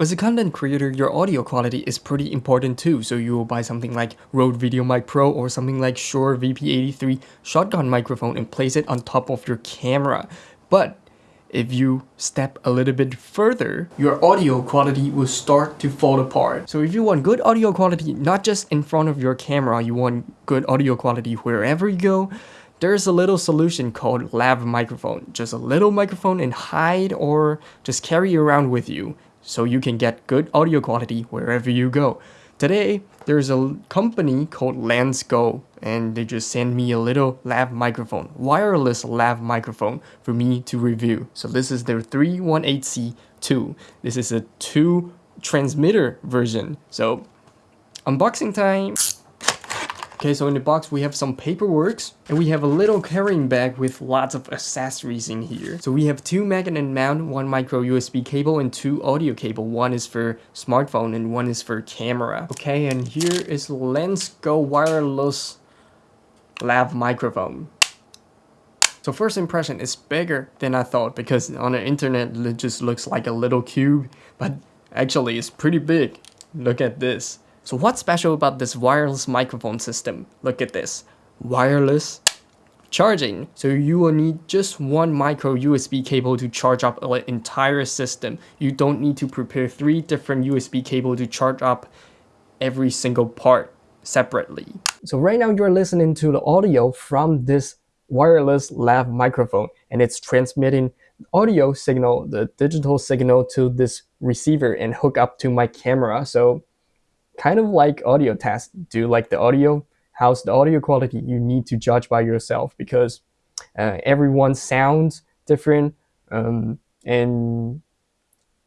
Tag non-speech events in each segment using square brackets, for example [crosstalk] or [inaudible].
As a content creator, your audio quality is pretty important too, so you will buy something like Rode VideoMic Pro or something like Shure VP83 shotgun microphone and place it on top of your camera. But if you step a little bit further, your audio quality will start to fall apart. So if you want good audio quality, not just in front of your camera, you want good audio quality wherever you go, there's a little solution called lav microphone. Just a little microphone and hide or just carry around with you so you can get good audio quality wherever you go. Today, there's a company called Go, and they just sent me a little lav microphone, wireless lav microphone for me to review. So this is their 318C2. This is a two transmitter version. So unboxing time. Okay, so in the box we have some paperwork and we have a little carrying bag with lots of accessories in here. So we have two magnet mount, one micro USB cable and two audio cable. One is for smartphone and one is for camera. Okay, and here is Lensgo wireless lav microphone. So first impression is bigger than I thought because on the internet it just looks like a little cube, but actually it's pretty big. Look at this. So what's special about this wireless microphone system? Look at this. Wireless charging. So you will need just one micro USB cable to charge up an entire system. You don't need to prepare three different USB cable to charge up every single part separately. So right now you're listening to the audio from this wireless lav microphone and it's transmitting audio signal, the digital signal to this receiver and hook up to my camera. So kind of like audio tests Do like the audio? How's the audio quality? You need to judge by yourself because uh, everyone sounds different um, and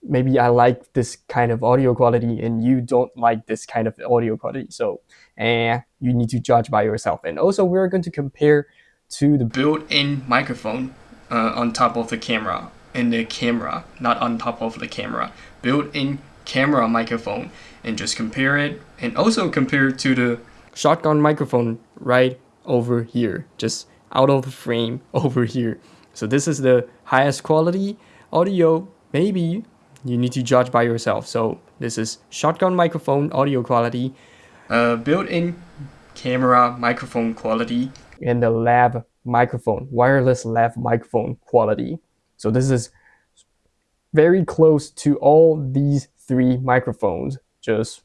maybe I like this kind of audio quality and you don't like this kind of audio quality. So uh, you need to judge by yourself. And also we're going to compare to the built-in microphone uh, on top of the camera in the camera, not on top of the camera. Built-in camera microphone and just compare it and also compare it to the shotgun microphone right over here just out of the frame [laughs] over here. So this is the highest quality audio. Maybe you need to judge by yourself. So this is shotgun microphone audio quality uh, built-in camera microphone quality and the lav microphone wireless lav microphone quality. So this is very close to all these three microphones just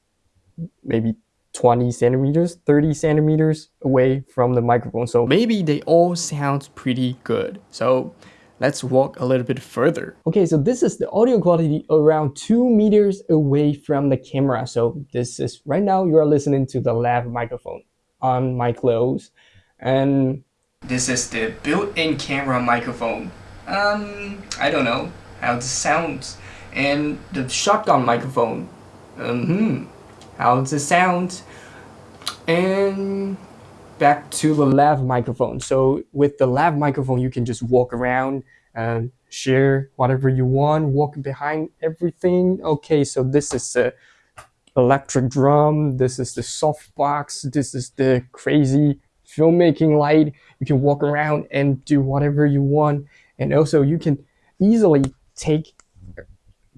maybe 20 centimeters, 30 centimeters away from the microphone. So maybe they all sound pretty good. So let's walk a little bit further. Okay, so this is the audio quality around two meters away from the camera. So this is right now you are listening to the lav microphone on my clothes. And this is the built-in camera microphone. Um, I don't know how it sounds. And the shotgun microphone um, hmm, how does it sound? And back to the lav microphone. So with the lav microphone, you can just walk around and share whatever you want, walk behind everything. Okay, so this is the electric drum, this is the softbox, this is the crazy filmmaking light. You can walk around and do whatever you want. And also you can easily take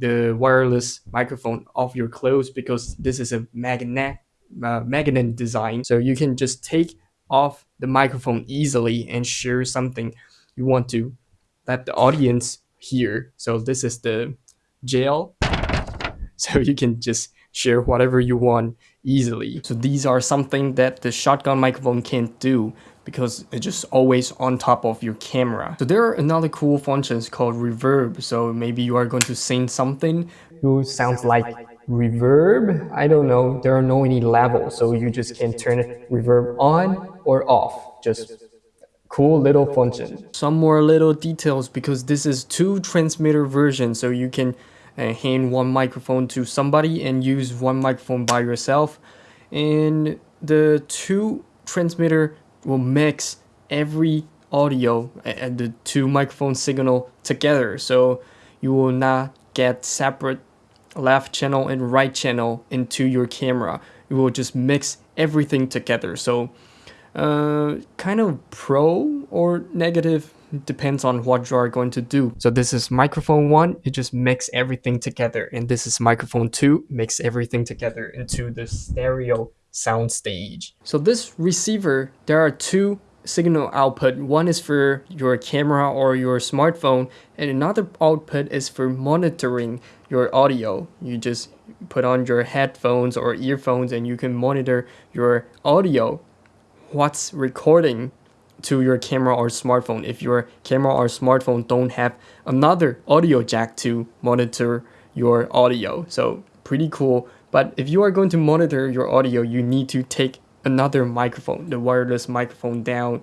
the wireless microphone off your clothes because this is a magnet uh, magnet design. So you can just take off the microphone easily and share something you want to let the audience hear. So this is the gel. [laughs] So you can just share whatever you want easily so these are something that the shotgun microphone can't do because it's just always on top of your camera. So there are another cool functions called reverb. So maybe you are going to sing something who sounds like reverb. I don't know. There are no any levels. So you just can turn reverb on or off. Just cool little function. Some more little details because this is two transmitter version. So you can uh, hand one microphone to somebody and use one microphone by yourself. And the two transmitter will mix every audio and the two microphone signal together. So you will not get separate left channel and right channel into your camera. You will just mix everything together. So uh, kind of pro or negative depends on what you are going to do. So this is microphone one, it just mix everything together. And this is microphone two, mix everything together into the stereo sound stage. So this receiver, there are two signal output. One is for your camera or your smartphone and another output is for monitoring your audio. You just put on your headphones or earphones and you can monitor your audio, what's recording to your camera or smartphone. If your camera or smartphone don't have another audio jack to monitor your audio. So pretty cool. But if you are going to monitor your audio, you need to take another microphone, the wireless microphone down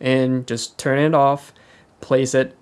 and just turn it off, place it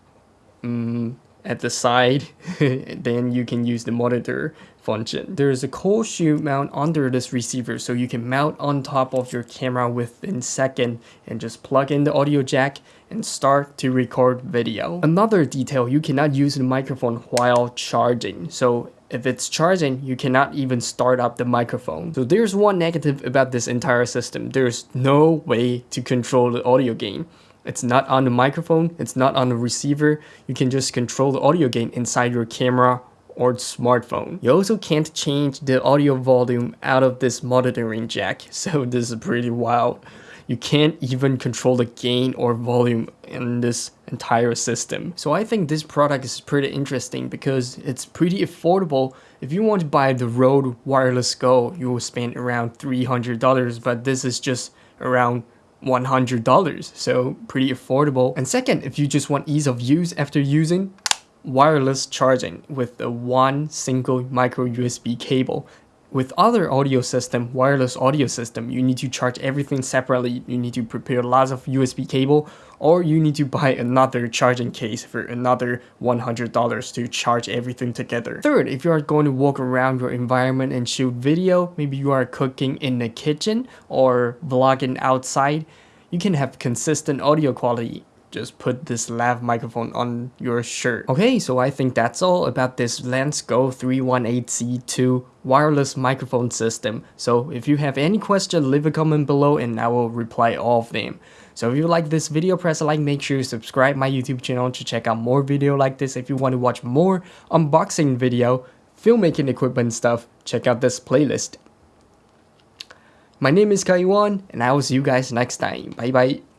um, at the side, [laughs] then you can use the monitor function. There's a cold shoe mount under this receiver so you can mount on top of your camera within second and just plug in the audio jack and start to record video. Another detail, you cannot use the microphone while charging. So if it's charging, you cannot even start up the microphone. So there's one negative about this entire system. There's no way to control the audio gain. It's not on the microphone, it's not on the receiver. You can just control the audio gain inside your camera or smartphone. You also can't change the audio volume out of this monitoring jack, [laughs] so this is pretty wild you can't even control the gain or volume in this entire system. So I think this product is pretty interesting because it's pretty affordable. If you want to buy the Rode Wireless Go, you will spend around $300, but this is just around $100, so pretty affordable. And second, if you just want ease of use after using, wireless charging with a one single micro USB cable with other audio system, wireless audio system, you need to charge everything separately. You need to prepare lots of USB cable or you need to buy another charging case for another $100 to charge everything together. Third, if you are going to walk around your environment and shoot video, maybe you are cooking in the kitchen or vlogging outside, you can have consistent audio quality just put this lav microphone on your shirt. Okay, so I think that's all about this Go 318C2 wireless microphone system. So if you have any question, leave a comment below and I will reply all of them. So if you like this video, press like, make sure you subscribe my YouTube channel to check out more video like this. If you want to watch more unboxing video, filmmaking equipment stuff, check out this playlist. My name is Kaiwan, and I will see you guys next time. Bye bye.